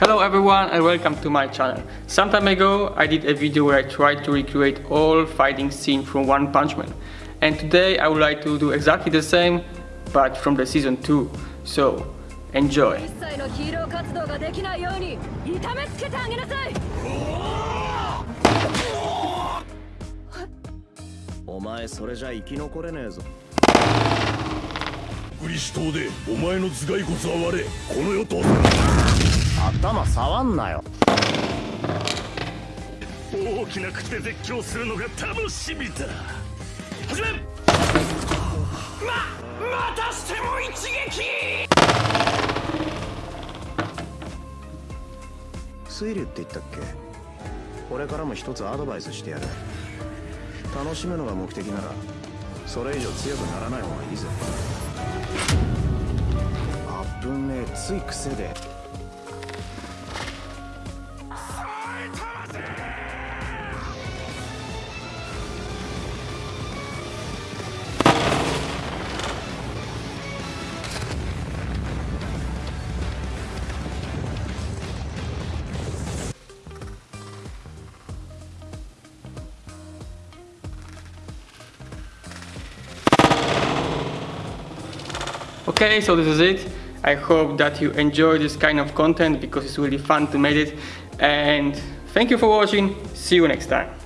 Hello everyone and welcome to my channel. Some time ago I did a video where I tried to recreate all fighting scene from One Punch Man. And today I would like to do exactly the same but from the season 2. So, enjoy! 頭触んなよ。大きな口で絶叫するのが楽しみだ。始めままたしても一撃！水流って言ったっけ？これからも一つアドバイスしてやる。楽しむのが目的ならそれ以上強くならない方がいいぜ。あぶねえつい癖で。Okay, so this is it. I hope that you enjoy this kind of content because it's really fun to make it. And thank you for watching. See you next time.